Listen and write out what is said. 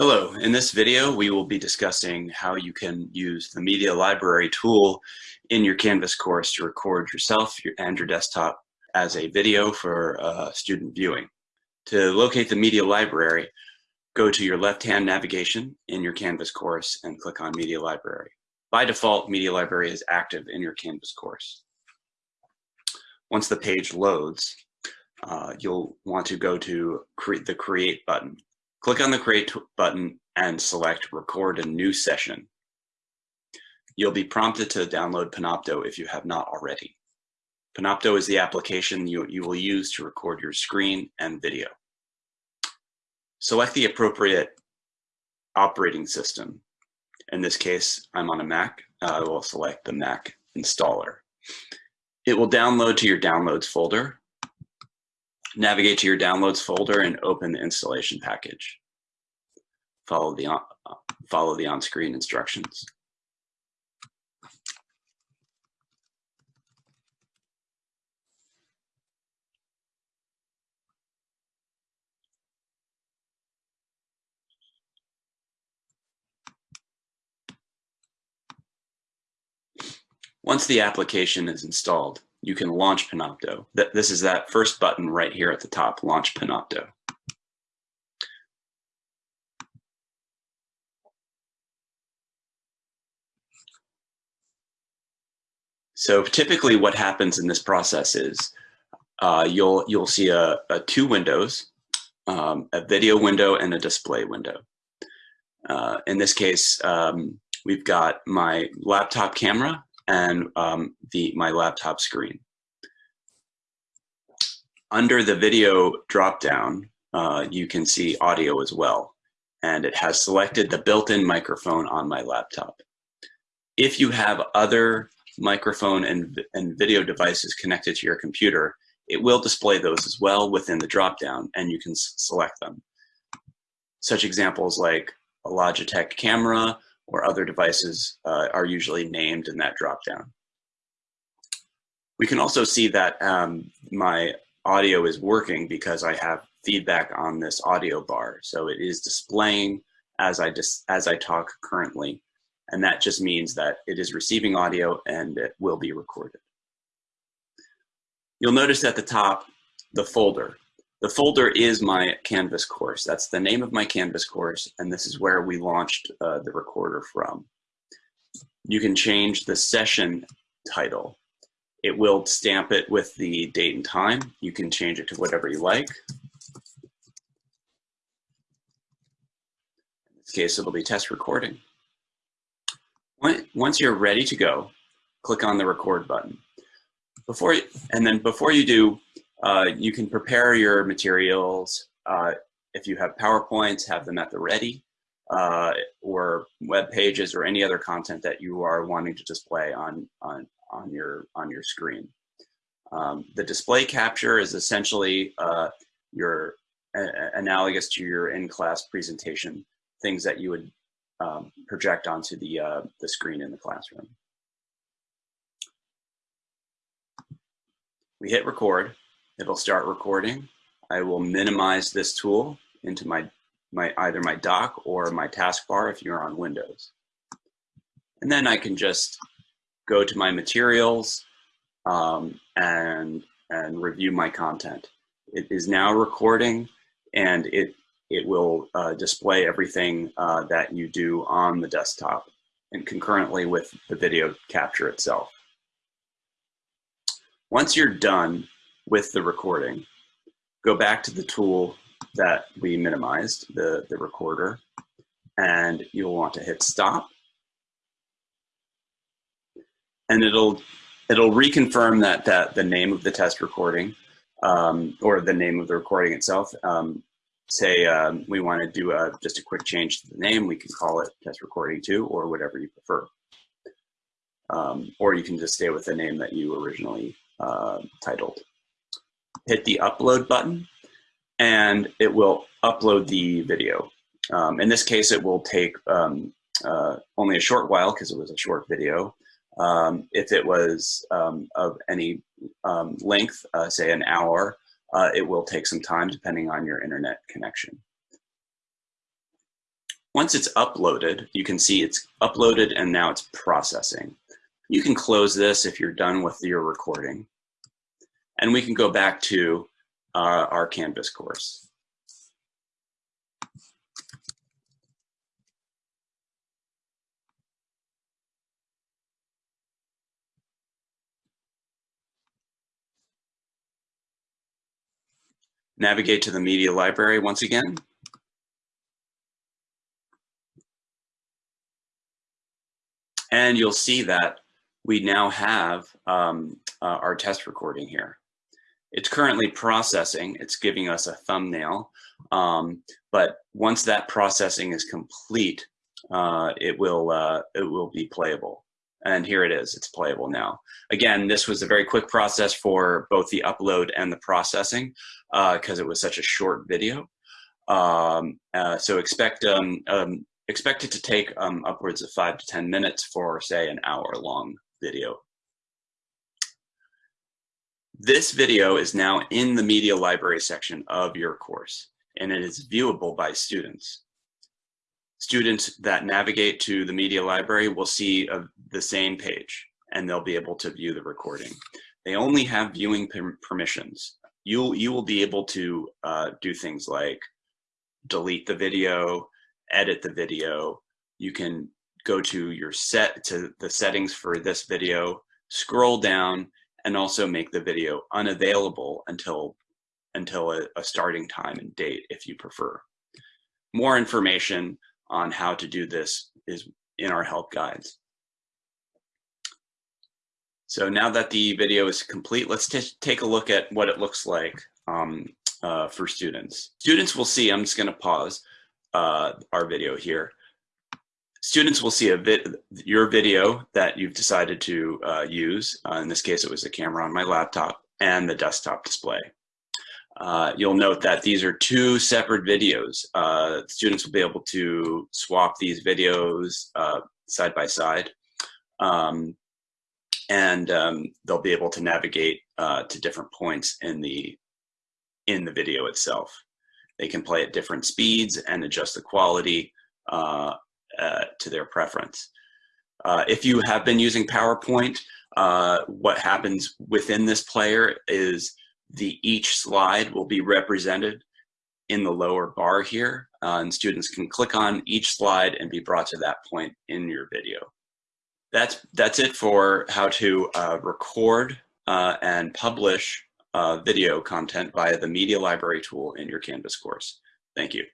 Hello, in this video we will be discussing how you can use the Media Library tool in your Canvas course to record yourself and your desktop as a video for uh, student viewing. To locate the Media Library, go to your left-hand navigation in your Canvas course and click on Media Library. By default, Media Library is active in your Canvas course. Once the page loads, uh, you'll want to go to cre the Create button. Click on the Create button and select Record a New Session. You'll be prompted to download Panopto if you have not already. Panopto is the application you, you will use to record your screen and video. Select the appropriate operating system. In this case, I'm on a Mac. I will select the Mac installer. It will download to your downloads folder Navigate to your downloads folder and open the installation package. Follow the, on, follow the on-screen instructions. Once the application is installed, you can launch Panopto. This is that first button right here at the top, Launch Panopto. So typically what happens in this process is uh, you'll, you'll see a, a two windows, um, a video window and a display window. Uh, in this case, um, we've got my laptop camera and um, the, my laptop screen. Under the video dropdown, uh, you can see audio as well, and it has selected the built-in microphone on my laptop. If you have other microphone and, and video devices connected to your computer, it will display those as well within the dropdown, and you can select them. Such examples like a Logitech camera, or other devices uh, are usually named in that dropdown. We can also see that um, my audio is working because I have feedback on this audio bar. So it is displaying as I, as I talk currently. And that just means that it is receiving audio and it will be recorded. You'll notice at the top, the folder. The folder is my Canvas course. That's the name of my Canvas course, and this is where we launched uh, the recorder from. You can change the session title. It will stamp it with the date and time. You can change it to whatever you like. In this case, it'll be test recording. Once you're ready to go, click on the record button. Before, and then before you do, uh, you can prepare your materials. Uh, if you have PowerPoints, have them at the ready, uh, or web pages or any other content that you are wanting to display on, on, on, your, on your screen. Um, the display capture is essentially uh, your analogous to your in-class presentation, things that you would um, project onto the, uh, the screen in the classroom. We hit record It'll start recording. I will minimize this tool into my, my either my dock or my taskbar if you're on Windows. And then I can just go to my materials um, and, and review my content. It is now recording and it, it will uh, display everything uh, that you do on the desktop and concurrently with the video capture itself. Once you're done, with the recording. Go back to the tool that we minimized, the, the recorder, and you'll want to hit stop. And it'll, it'll reconfirm that, that the name of the test recording um, or the name of the recording itself. Um, say um, we want to do a, just a quick change to the name, we can call it test recording two or whatever you prefer. Um, or you can just stay with the name that you originally uh, titled hit the upload button and it will upload the video. Um, in this case, it will take um, uh, only a short while because it was a short video. Um, if it was um, of any um, length, uh, say an hour, uh, it will take some time depending on your internet connection. Once it's uploaded, you can see it's uploaded and now it's processing. You can close this if you're done with your recording. And we can go back to uh, our Canvas course. Navigate to the media library once again. And you'll see that we now have um, uh, our test recording here. It's currently processing, it's giving us a thumbnail, um, but once that processing is complete, uh, it, will, uh, it will be playable. And here it is, it's playable now. Again, this was a very quick process for both the upload and the processing because uh, it was such a short video. Um, uh, so expect um, um, expect it to take um, upwards of five to 10 minutes for say an hour long video. This video is now in the media library section of your course and it is viewable by students. Students that navigate to the media library will see a, the same page and they'll be able to view the recording. They only have viewing per permissions. You'll, you will be able to uh, do things like delete the video, edit the video. You can go to your set to the settings for this video, scroll down, and also make the video unavailable until until a, a starting time and date if you prefer. More information on how to do this is in our help guides. So now that the video is complete, let's take a look at what it looks like um, uh, for students. Students will see, I'm just gonna pause uh, our video here. Students will see a vid your video that you've decided to uh, use. Uh, in this case, it was the camera on my laptop and the desktop display. Uh, you'll note that these are two separate videos. Uh, students will be able to swap these videos uh, side by side. Um, and um, they'll be able to navigate uh, to different points in the, in the video itself. They can play at different speeds and adjust the quality uh, uh, to their preference. Uh, if you have been using PowerPoint, uh, what happens within this player is the each slide will be represented in the lower bar here uh, and students can click on each slide and be brought to that point in your video. That's, that's it for how to uh, record uh, and publish video content via the media library tool in your Canvas course. Thank you.